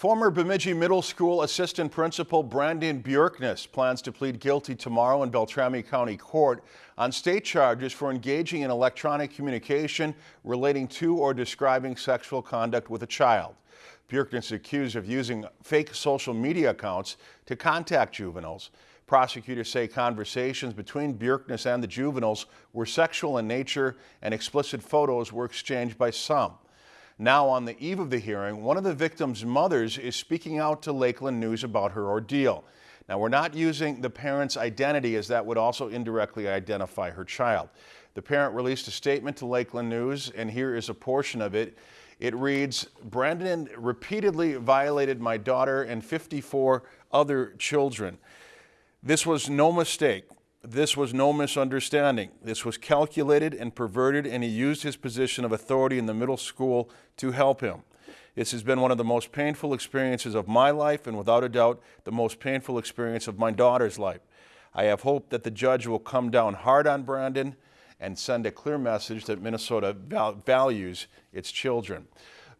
Former Bemidji Middle School Assistant Principal Brandon Bjorkness plans to plead guilty tomorrow in Beltrami County Court on state charges for engaging in electronic communication relating to or describing sexual conduct with a child. Bjorkness is accused of using fake social media accounts to contact juveniles. Prosecutors say conversations between Bjorkness and the juveniles were sexual in nature and explicit photos were exchanged by some. Now, on the eve of the hearing, one of the victim's mothers is speaking out to Lakeland News about her ordeal. Now, we're not using the parent's identity as that would also indirectly identify her child. The parent released a statement to Lakeland News, and here is a portion of it. It reads, Brandon repeatedly violated my daughter and 54 other children. This was no mistake. This was no misunderstanding. This was calculated and perverted, and he used his position of authority in the middle school to help him. This has been one of the most painful experiences of my life, and without a doubt, the most painful experience of my daughter's life. I have hope that the judge will come down hard on Brandon and send a clear message that Minnesota val values its children.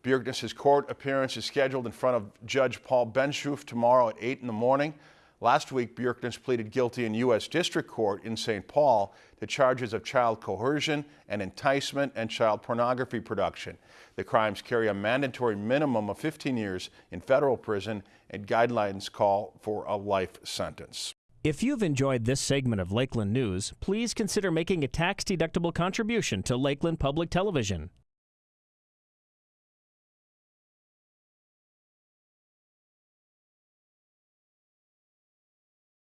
Bjorkness's court appearance is scheduled in front of Judge Paul Benshoof tomorrow at 8 in the morning. Last week, Bjorkness pleaded guilty in U.S. District Court in St. Paul to charges of child coercion and enticement and child pornography production. The crimes carry a mandatory minimum of 15 years in federal prison and guidelines call for a life sentence. If you've enjoyed this segment of Lakeland News, please consider making a tax-deductible contribution to Lakeland Public Television.